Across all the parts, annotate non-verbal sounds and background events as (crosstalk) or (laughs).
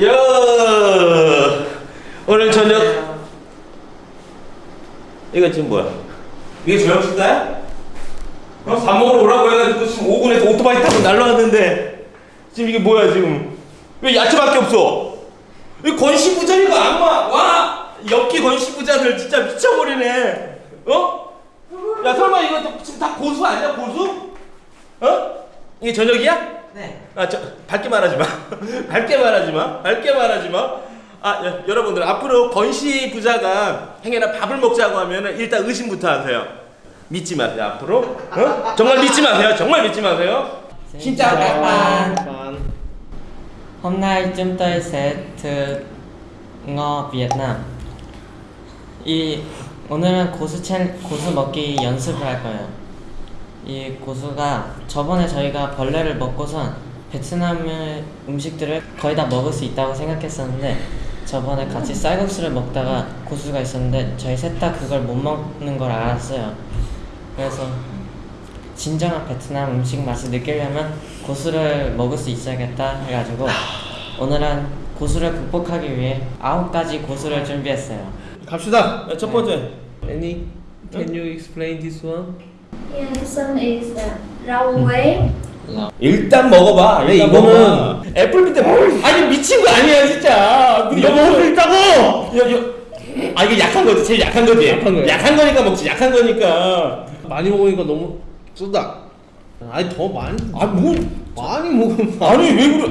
야 오늘 저녁 이거 지금 뭐야? 이게 저녁 식사야? 어? 밥 먹으러 오라고 해가지고 지금 5분에서 오토바이 타고 날라왔는데 지금 이게 뭐야 지금 왜 야채밖에 없어? 이 건시부자니까 안와 와 엽기 건시부자들 진짜 미쳐버리네 어? 야 설마 이거 또 지금 다 고수 아니야 고수? 어? 이게 저녁이야? 네. 아, 저 밝게 말하지 마. (laughs) 밝게 말하지 마. 밝게 말하지 마. 아, 여, 여러분들 앞으로 건시 부자가 행여나 밥을 먹자고 하면은 일단 의심부터 하세요. 믿지 마세요. 앞으로. 어? 정말 믿지 마세요. 정말 믿지 마세요. Các bạn. Hôm nay chúng tôi sẽ thử ngò Việt Nam. 이 오늘은 고수 챌 고수 먹기 연습을 할 거예요. 이 고수가 저번에 저희가 벌레를 먹고선 베트남의 음식들을 거의 다 먹을 수 있다고 생각했었는데 저번에 같이 쌀국수를 먹다가 고수가 있었는데 저희 셋 다 그걸 못 먹는 걸 알았어요. 그래서 진정한 베트남 음식 맛을 느끼려면 고수를 먹을 수 있어야겠다 해가지고 오늘은 고수를 극복하기 위해 아홉 가지 고수를 준비했어요. 갑시다. 첫 번째. Any, can you explain this one? Is uh. 일단 먹어봐. 일단 이거는- 먹어봐. 애플 비트 아니 미친 거 아니야 진짜. 근데 이거 먹을 수 있다고! 여, 여, 아 이게 약한 거지. 제일 약한 거지. 약한 거야. 약한 거니까 먹지. 약한 거니까. 많이 먹으니까 너무 쓰다. 아니 더 많이. 아 뭐? 많이 먹으면. 아니 왜 그래?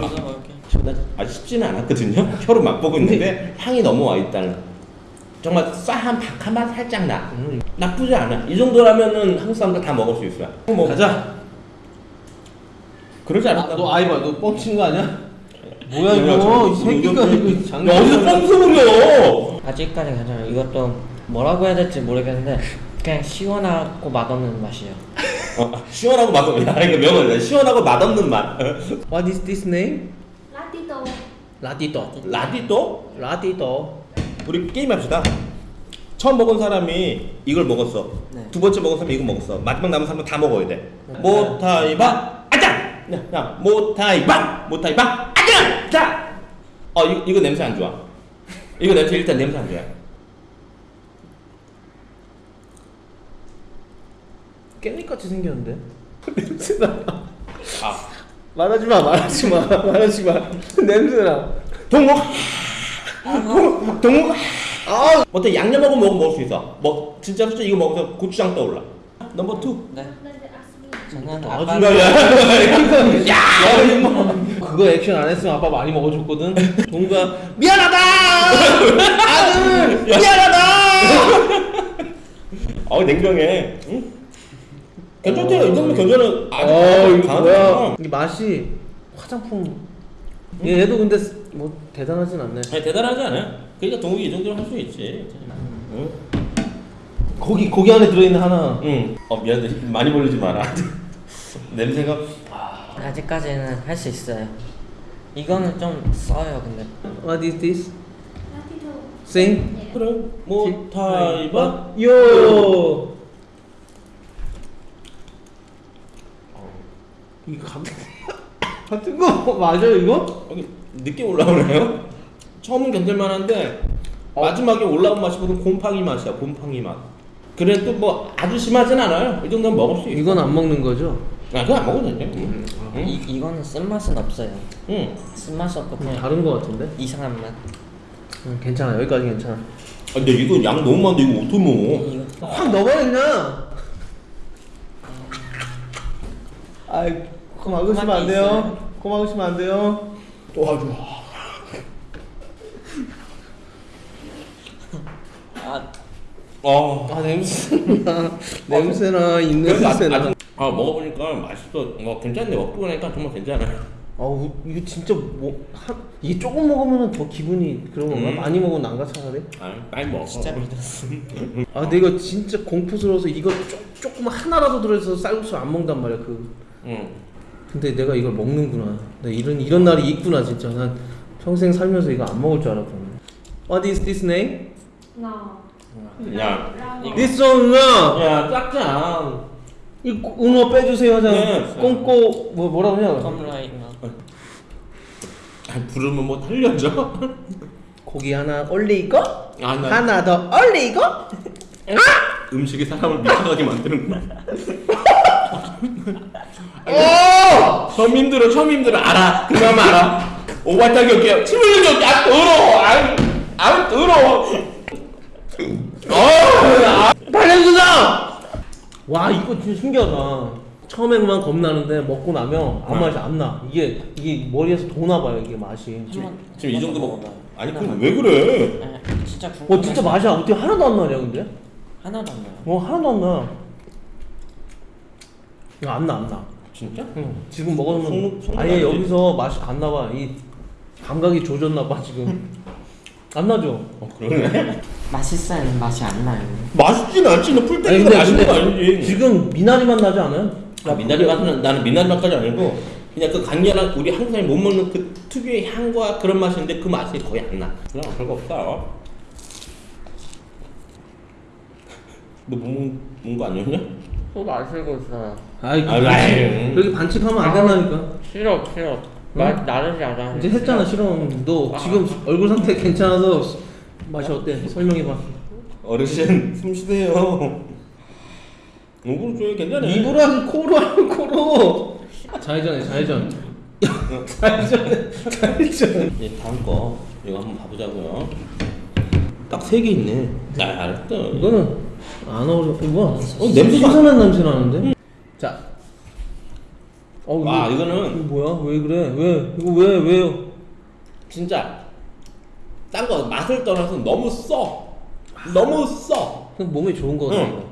나 아직 쉽지는 않았거든요. 혀로 맛보고 있는데 향이 넘어와 있다는. 정말 쌀한 박한맛 살짝 나. 음. 나쁘지 않아. 이 정도라면은 한국 사람들 다 먹을 수 있어요. 뭐 가자. 그러지 아, 않을까? 너 아이 봐, 너 뻥친 거 아니야? 뭐야 이거? 이 새끼가 이거 장난. 야, 어디서 뻥 소리야? 아직까지 괜찮아요. 이것도 뭐라고 해야 될지 모르겠는데 그냥 시원하고 맛없는 맛이에요. 어, 시원하고 맛없는 야 이거 명언이다. 시원하고 맛없는 맛. What is this name? Latito. 라디도. 라디또? 라디도. 우리 게임 합시다. 처음 먹은 사람이 이걸 먹었어. 네. 두 번째 먹은 사람이 이거 먹었어. 마지막 남은 사람은 다 먹어야 돼. 모타이바 아장. 야, 야, 모타이바 모타이바 아장. 자. 어 이거 이거 냄새 안 좋아. 이거 냄새 일단 냄새 안 좋아. 깻잎같이 생겼는데? 냄새나. 아 말하지 마, 말하지 마, 말하지 마. (laughs) 냄새나. 동목. 동목. 아, 어때 양념하고 먹으면 먹을 수 있어. 뭐 진짜 진짜 이거 먹어서 고추장 떠올라. 넘버 투. 네. 저는 아, 아빠 중간이야. (laughs) 야, 그거 액션 안 했으면 아빠 많이 먹어줬거든. 동가 미안하다. 아들 (laughs) 미안하다. 어 냉정해. 응? 괜찮대요. 이 정도 아주 어, 이거 강하잖아. 뭐야? 이 맛이 화장품. 얘도 근데 뭐 대단하진 않네. 아니 대단하지 않아요. 그러니까 동욱이 이 정도는 할수 있지. 응. 고기 고기 안에 들어있는 하나. 응. 어 미안해. 많이 벌리지 마라. (laughs) 냄새가. 아직까지는 할 수 있어요. 이거는 좀 써요, 근데. What is this? Sing. Yeah. 그래. 모타이바. 요. 이거 같 은 같은 거 (laughs) 맞아요 이거? 여기 늦게 올라오네요. 처음은 견딜만한데 마지막에 올라온 맛이 무슨 곰팡이 맛이야. 곰팡이 맛. 그래도 뭐 아주 심하진 않아요. 이 정도는 먹을 수 있어. 이건 안 먹는 거죠? 아 그거 안 먹어도. 응. 응. 이, 이거는 쓴맛은 없어요. 응. 쓴맛이 없고 그냥 다른 거 같은데? 이상한 맛. 응, 괜찮아 여기까지 괜찮아. 아, 근데 이거 양 너무 많은데 이거 어떻게 먹어? 이거 확 넣어버려 그냥. 아이 코 막으시면 안 돼요. 코 막으시면 안 돼요. 도와줘. 아, 어. 아 냄새나 냄새나 있는 그래도 아, 냄새나. 아, 아 먹어보니까 맛있어. 어 괜찮네. 먹고 나니까 정말 괜찮아요. 아우 이거 진짜 뭐 한, 이게 조금 먹으면 더 기분이 그런 건가? 음. 많이 먹으면 난가 차라리? 아 많이 먹어. 진짜 믿었어. 아 근데 이거 진짜 공포스러워서 이거 쪼, 조금 하나라도 들어있어서 쌀국수 안 먹단 말이야 그 응. 근데 내가 이걸 먹는구나 나 이런 이런 날이 있구나 진짜 난 평생 살면서 이거 안 먹을 줄 알았거든 What is this name? Ngò. 야. This one 야야 짝짱. 이 꼬- 은어 빼주세요 하잖아 네. 꽁꼬 뭐 컴라인 거. 아니, 부르면 뭐 달려져? 고기 하나 올리고 아, 나 하나 더 올리고 음식이 사람을 미쳐가게 만드는구나. (laughs) 어! 처음 힘들어, 처음 힘들어. 알아. 그나마 알아. 오바타기 올게요. 침 흘리기 올게. 아, 더러워. 아, 아, 더러워. 어, 달려주자! 와 이거 진짜 신기하다 처음에만 겁나는데 먹고 나면 아무 맛이 안 나. 이게 이게 머리에서 도나 봐요 이게 맛이. 한번 지금 이 정도. 먹어봐요. 아니, 그럼 왜 그래? 네, 진짜 궁금해. 어 진짜 맛이 어떻게 하나도 안 나냐 근데? 하나도 안 나요. 어 하나도 안 나. 이거 안 나 안 나. 진짜? 응. 지금 먹으면 속- 아예? 여기서 맛이 안 나봐. 이 감각이 조졌나 봐 지금. (laughs) 안 나죠? 어, 그러네. (laughs) 맛있어요, 맛이 안 나요. 맛있진 않지. 너 풀떼기가 근데, 맛있는 거 근데 아니지. 지금 미나리 맛 나지 않아요? 아, 미나리 맛은 나는 미나리 맛까지 아니고 그냥 그 강렬한 우리 한국 사람이 못 먹는 그 특유의 향과 그런 맛인데 그 맛이 거의 안 나. 그냥 별거 없다. 너못 먹는 거 아니었냐? 또 마시고 있어요. 아이 아이, 아이. 그렇게 반칙하면 안 된다니까. 싫어, 싫어. 맛 나르지 않아. 이제 했잖아 싫어. 너 지금 얼굴 상태 괜찮아서 맛이 어때? 설명해봐. 어르신 숨 쉬세요. 얼굴 줘요 괜찮네. 입으로 코로 하는 코로. 좌회전해 좌회전. 좌회전 좌회전. 예, 다음 거 이거 한번 봐보자고요. 딱 세 개 있네. 아, 알았다. 이거는 안 어울려. 이거 어, 냄새가- 신선한 냄새 나는데. 자. 어 아, 이거, 이거는 이거 뭐야? 왜 그래? 왜 이거 왜 왜요? 진짜 딴 거 맛을 떠나서 너무 써. 너무 써. 그냥 몸에 좋은 거 같아. 응.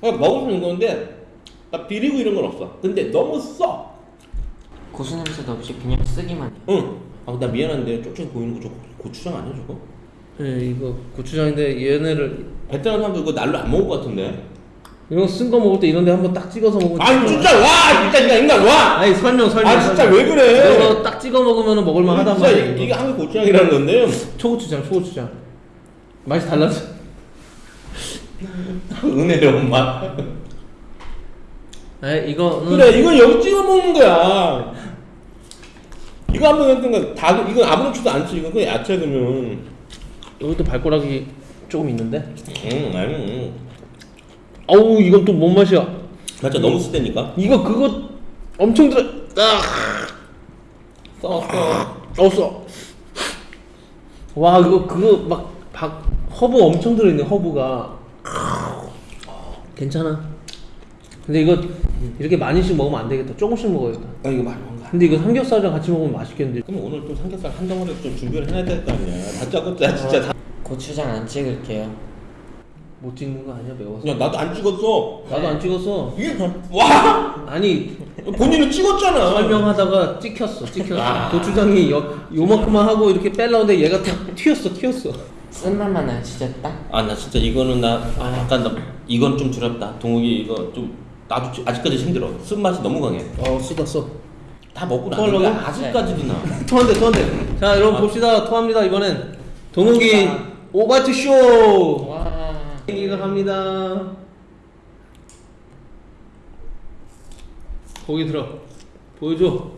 그냥 먹을 수 있는 건데 나 비리고 이런 건 없어. 근데 너무 써. 고수 냄새도 없이 그냥 쓰기만 해. 응. 아, 나 미안한데 쪽쪽이 보이는 거 저거 고추장 아니야 저거? 네, 이거 고추장인데 얘네를 베트남 사람들 이거 날로 안 먹을 것 같은데. 이거 쓴거 먹을 때 이런데 한번 딱 찍어서 먹으면 아니 진짜 와 진짜 인간 인간 와. 아니 설명 설명 아 진짜 설명. 왜 그래? 이거 딱 찍어 먹으면 먹을만 하단 진짜 말이야 이- 이거. 이게 한국 고추장이라는 건데. 초고추장 초고추장 맛이 달라져 (laughs) 은혜로운 맛. 아 이거는 그래 이건 여기 찍어 먹는 거야. 이거 한번 했던 거 다, 이건 아무렇지도 않지. 이건 그냥 야채 그러면. 여기도 발가락이 조금 있는데 응, 아니. 어우 이건 또 뭔 맛이야 진짜 너무 쓰대니까. 이거 그거 엄청 들어 아 써, 써. 없어 와 그거 그거 막 박, 허브 엄청 들어있네 허브가 괜찮아 근데 이거 이렇게 많이씩 먹으면 안 되겠다 조금씩 먹어야겠다 아, 이거 많이. 근데 이거 삼겹살이랑 같이 먹으면 맛있겠는데 그럼 오늘 또 삼겹살 한 덩어리 좀 준비를 해야 될 거 아니야. 다짜 껍자 진짜 다. 고추장 안 찍을게요. 못 찍는 거 아니야 매워서 야 나도 안 찍었어. 나도 안 찍었어 이게 와 아니 본인은 찍었잖아. 설명하다가 찍혔어 찍혔어 아. 고추장이 요, 요만큼만 하고 이렇게 빼려는데 얘가 다 튀었어 튀었어 쓴맛만 나요, 진짜 딱. 아 나 진짜 이거는 나 아, 약간 나 이건 좀 두렵다. 동욱이 이거 좀 나도 지- 아직까지 힘들어. 쓴 맛이 너무 강해. 어 쏟았어 다 먹고 토하려고? 나는데 아직까지도 나. (laughs) 토한대 토한대 자 여러분 아. 봅시다 토합니다 이번엔 동욱이. 오바트 쇼 와. 생기가 갑니다 거기 들어 보여줘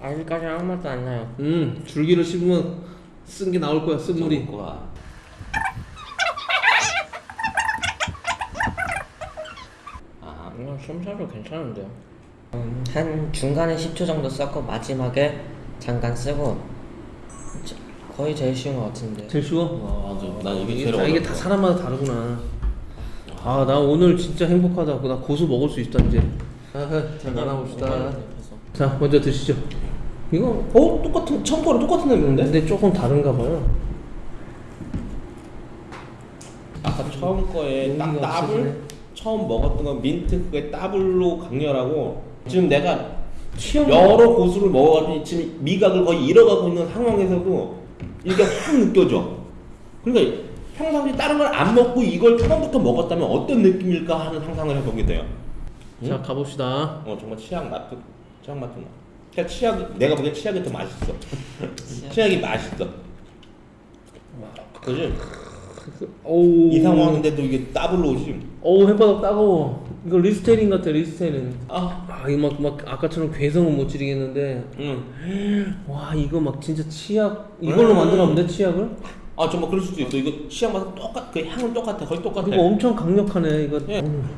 아직까지 아무 맛도 안 나요. 음 줄기를 씹으면 쓴 게 나올 거야 쓴 물이 거야. 아, 이거 솜사도 괜찮은데요. 음, 한 중간에 10초 정도 썼고 마지막에 잠깐 쓰고 저- 거의 제일 쉬운 것 같은데. 제일 쉬워? 와, 맞아. 난 이게 제일 다, 이게. 다 사람마다 다르구나 아 나 오늘 진짜 행복하다 나 고수 먹을 수 있다 이제 자, 자 나눠봅시다 자 먼저 드시죠 이거 어 똑같은 처음 거랑 똑같은 냄새인데? 근데 조금 다른가 봐요 아까 처음 거에 딱 따블. 처음 먹었던 건 민트 그게 따블로 강렬하고 지금 내가 여러 고수를 먹어가지고 지금 미각을 거의 잃어가고 있는 상황에서도 이게 확 느껴져. 그러니까 평상시 다른 걸 안 먹고 이걸 처음부터 먹었다면 어떤 느낌일까 하는 상상을 해보게 돼요. 자 가봅시다 어 정말 치약 맛도 치약 맛도 나. 그냥 치약 내가 보기엔 치약이 더 맛있어. (laughs) 치약이 맛있어. 그지? 오우 이 상황인데도 이게 더블로 오지. 어우 햇바닥 따가워 이거 리스테린 같아 리스테린. 아, 아 이거 막, 막 아까처럼 괴성은 못 지르겠는데 응. 와 이거 막 진짜 치약 이걸로 음. 본데 치약을? 아 정말 그럴 수도 있어. 이거 시향마다 똑같, 그 향은 똑같아. 거의 똑같아. 이거 엄청 강력하네 이거 예. 음.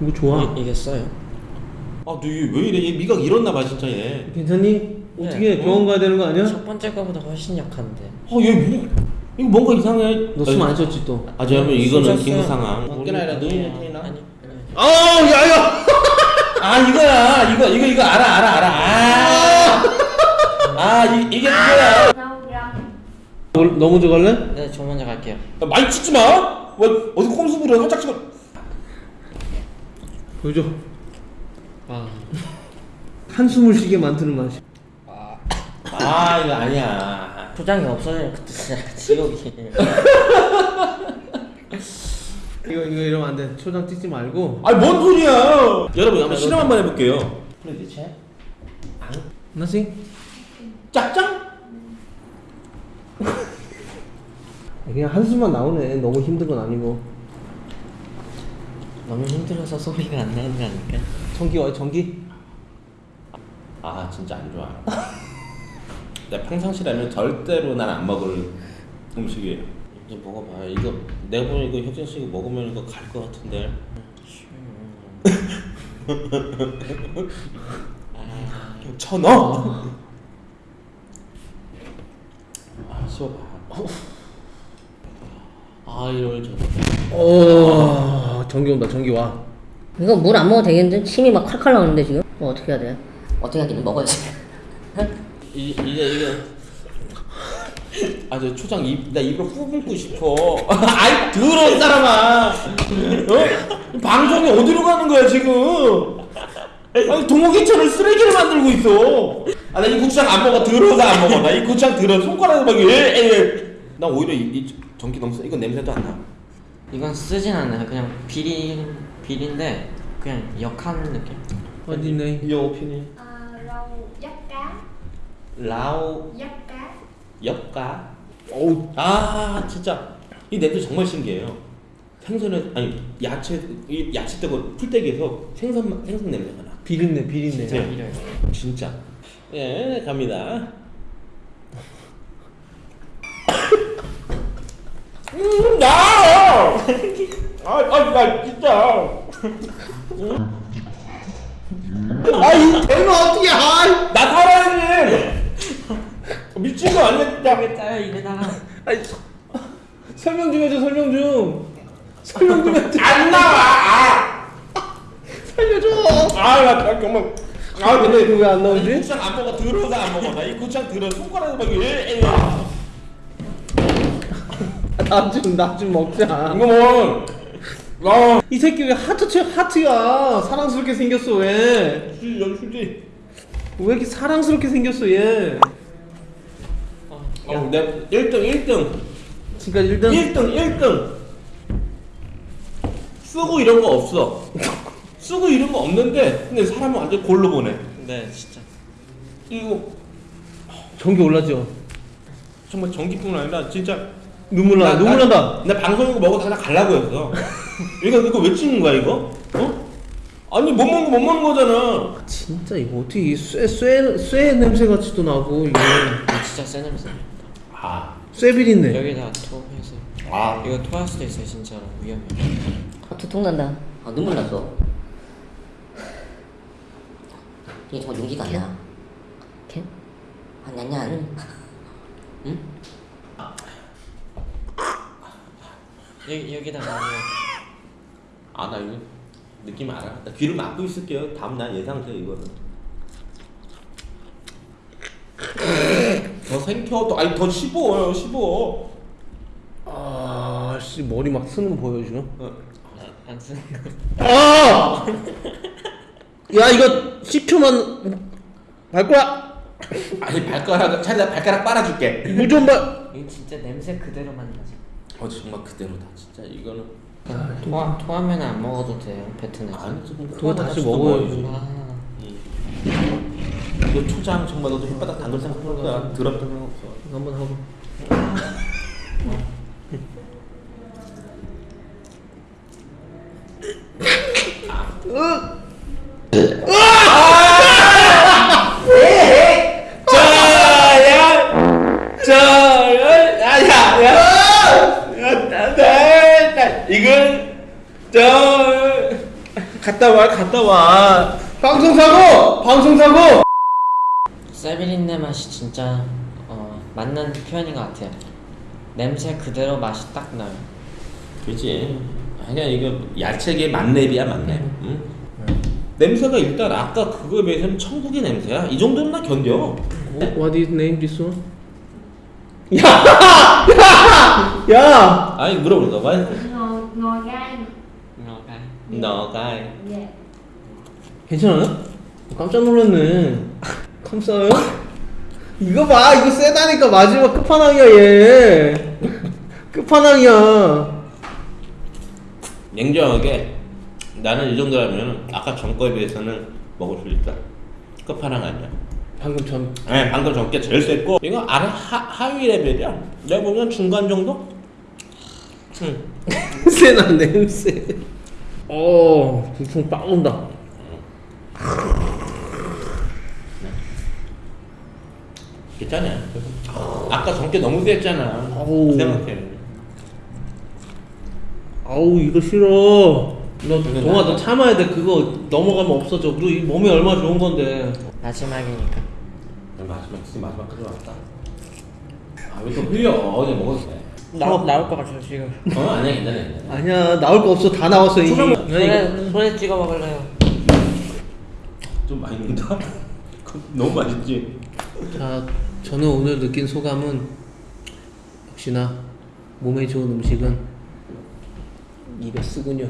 이거 좋아 이, 이게 써요. 아, 너 이게 왜 이래? 얘 미각 잃었나 봐 진짜 얘. 괜찮니? 어떻게 네. 병원 가야 되는 거 아니야? 첫 번째 거보다 훨씬 약한데. 아, 얘 뭐? 이거 뭔가 이상해. 너 숨 안 쉬었지 또? 아, 저 여러분 이거는 써요. 상황. 아니, 어깨나 이라 아니, 눈이 아니. 아 야야 아 이거야. 이거 이거 이거 알아 알아 알아. 아, 아 이, 이게 그거야. Răng 너 먼저 갈래? 네, 저 먼저 갈게요. 야, 많이 찍지 마. 왜 어디 꼼수 부려? 살짝 찍어. 보여줘 아, 한숨을 쉬게 만드는 맛이 아 이거 아니야. 초장이 없어지면 그때 진짜 지옥이. (laughs) 이거 이거 이러면 안돼 초장 찍지 말고 아니 뭔 소리야? 여러분 한번 실험 한번 해볼게요. 프레디체. 나싱 짝짱? (laughs) 그냥 한숨만 나오네 너무 힘든 건 아니고 너무 힘들어서 소리가 안 나는 거 아닐까? 전기 어 전기? 아 진짜 안 좋아. (laughs) 내가 평상시라면 절대로 난 안 먹을 음식이에요. 이제 먹어봐. 이거 내가 보면 이거 혁진 씨 이거 먹으면 이거 갈 것 같은데. (laughs) 천 원. 아 씹어봐. 아 이럴 저. 오 전기 온다 전기 와 이거 물 안 먹어도 되겠는데? 침이 막 칼칼 나오는데 지금? 뭐 어떻게 해야 돼? 어떻게 하기는 먹어야지. 이 이제 이게 아저 초장 입 나 입으로 뿜고 싶어. (laughs) 아이 더러운 사람아. 어? 방송이 어디로 가는 거야 지금? 아니 동호기천을 쓰레기를 만들고 있어. 아 나 이 고추장 안 먹어 더러워서 안 먹어. 나 이 고추장 더러 손가락에 막 예, 예. 나 오히려 이, 이 전기 너무 세. 이건 냄새도 안 나. 이건 쓰진 않아요. 그냥 비리 비린데 그냥 역한 느낌. 어디네 이 오피니 라오 cá 엽가. 어우 아 진짜 이 냄새 정말 신기해요. 생선에 아니 야채 이 야채 뜨고 풀떼기에서 생선 생선 냄새가 나. 비린내 비린내 네. 이래요. 진짜. 예 갑니다. 음 나. 아아 진짜. 아이 대가 어떻게 아나 살아야지. 미친 거 아니야. 왜 짜요 입에다가? (laughs) 아이 설명 좀 해줘 설명 좀 설명 좀 해줘 안 나와. 아. 살려줘 아나 정말. 아 근데 이거 왜안이 나오지? 고추장 안 먹어 들어서 안 먹어 나이 고추장 들어 손가락에 막 예, 예. 나좀 나좀 먹자 이거 뭐 야, 이 새끼 왜 하트 쳐 하트야 사랑스럽게 생겼어 왜? 수지 여기 수지 왜 이렇게 사랑스럽게 생겼어 얘? 어, 내가 1등 1등 지금까지 1등 1등 1등 쓰고 이런 거 없어 쓰고 이런 거 없는데 근데 사람은 완전 골로 보내 네, 진짜. 이거 전기 올라죠? 정말 전기뿐 아니라 진짜 눈물 나, 눈물 난다 나 방송이고 하나 갈라고 했어 이거 이거 왜 찍는 거야 이거? 어? 아니 못 먹는 거 못 먹는 거잖아 진짜 이거 어떻게 이 쇠, 쇠, 쇠 냄새 같이도 나고 이거 진짜 센 냄새. 아, 쇠 비린내 여기다 토해서. 아 이거 토할 수도 있어요, 진짜로 위험해. 아, 두통 난다. 아, 눈물 났어. 이게 정말 용기가 안 나. 캔? 아, 냔냔. 응? 여기 여기다가 아나 이거 느낌 알아. 나 귀를 막고 있을게요. 다음 날 예상돼 이거는. 더 생겨 더 아니 더 씹어요 씹어. 아씨 머리 막 쓰는 거 보여 지금? 어. 안 쓰는 거. 아! 야 이거 10초만 발꼬락 아니 발가락 차라리 나 발가락 빨아줄게. 무좀 봐. 이거 진짜 냄새 그대로만 나지. 어 정말 그대로다 진짜 이거는. 토하 토하면 안 먹어도 돼요, 베트남. 아니 지금 그거 다시 먹어야지. 아, 이거 초장 정말 너도 혓바닥 담글 생각 할 거야. 더럽다 생각 없어. 한번 하고. 이건 저 갔다 와, 갔다 와. 방송 사고! 방송 사고! 세비린내 맛이 진짜 어, 맞는 표현인 것 같아요. 냄새 그대로 맛이 딱 나요. 그렇지. 아니야 이거 야채계 만렙이야 만렙. 응? 냄새가 일단 아까 그거에 비해서는 천국의 냄새야. 이 정도는 나 견뎌. What is name this one? (laughs) 야! 야! 야! 아니 물어보는 거 봐. ngò gai 오케이. 너가 dạ 괜찮아요? 깜짝 놀랐네. 감싸요? 이거 봐, 이거 세다니까 마지막 끝판왕이야 얘. 끝판왕이야. 냉정하게 나는 이 정도라면 아까 전 거에 비해서는 먹을 수 있다. 끝판왕 아니야. 방금 전 네, 방금 전게 제일 셌고 이거 아래 하, 하위 레벨이야. 내가 보면 중간 정도? 응. 세나 (laughs) 냄새. 어, 부풍 빡 온다. 괜찮아. 아까 전게 너무 셌잖아. 아우. 생각해. 아우 이거 싫어. 너 동아 너 참아야 돼. 그거 넘어가면 없어져. 너 이 몸에 얼마나 좋은 건데. 마지막이니까. 마지막 진짜 마지막까지 왔다. 아왜 또 흘려? 어제 돼. 나, 나올 것 같아요 지금. 어 아니야 괜찮아 괜찮아. 아니야 나올 거 없어 다 나왔어 이미. 손에 손에 찍어 먹을래요. 좀 많이 넣는다. (laughs) 너무 맛있지. 자, 저는 오늘 느낀 소감은 역시나 몸에 좋은 음식은 입에 쓰군요.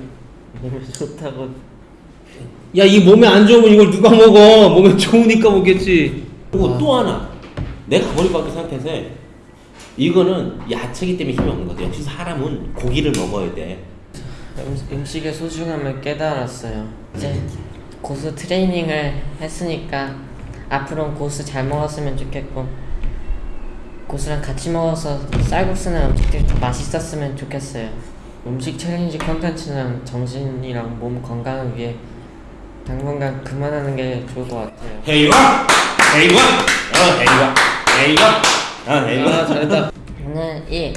몸에 (laughs) 좋다고. 야, 이 몸에 안 좋으면 이걸 누가 먹어? 몸에 좋으니까 먹겠지. 그리고 또 하나 내가 같게 생각해서 이거는 야채기 때문에 힘이 없는 거지. 역시 사람은 고기를 먹어야 돼. 음, 음식의 소중함을 깨달았어요. 이제 고수 트레이닝을 했으니까 앞으로는 고수 잘 먹었으면 좋겠고 고수랑 같이 먹어서 쌀국수나 음식들이 더 맛있었으면 좋겠어요. 음식 challenge 컨텐츠는 정신이랑 몸 건강을 위해 당분간 그만하는 게 좋을 것 같아요. 헤이와 헤이와 어 헤이와 헤이와 어 헤이와 아, 잘했다. 오늘 이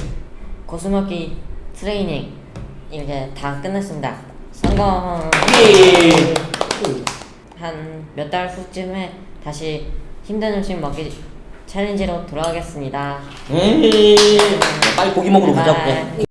고수 먹기 트레이닝 이제 다 끝났습니다. 성공. 한 몇 달 후쯤에 다시 힘든 음식 먹기 챌린지로 돌아오겠습니다. 에이, 빨리 고기 먹으러 가자고. 바이바이.